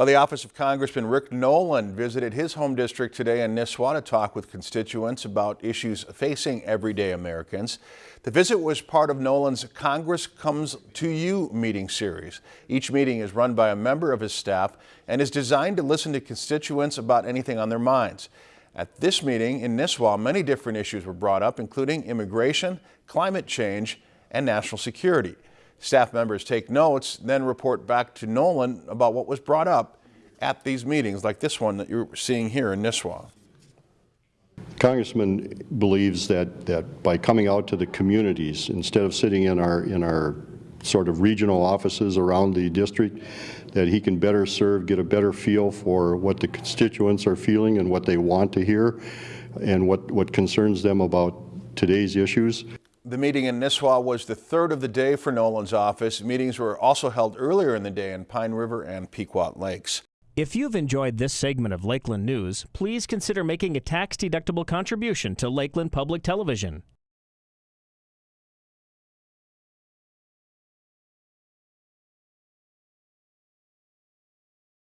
Well, the office of Congressman Rick Nolan visited his home district today in Nisswa to talk with constituents about issues facing everyday Americans. The visit was part of Nolan's Congress Comes to You meeting series. Each meeting is run by a member of his staff and is designed to listen to constituents about anything on their minds. At this meeting in Nisswa, many different issues were brought up, including immigration, climate change, and national security. Staff members take notes, then report back to Nolan about what was brought up at these meetings, like this one that you're seeing here in Nisswa. Congressman believes that, that by coming out to the communities, instead of sitting in our, in our sort of regional offices around the district, that he can better serve, get a better feel for what the constituents are feeling and what they want to hear and what, what concerns them about today's issues. The meeting in Nisswa was the third of the day for Nolan's office. Meetings were also held earlier in the day in Pine River and Pequot Lakes. If you've enjoyed this segment of Lakeland News, please consider making a tax-deductible contribution to Lakeland Public Television.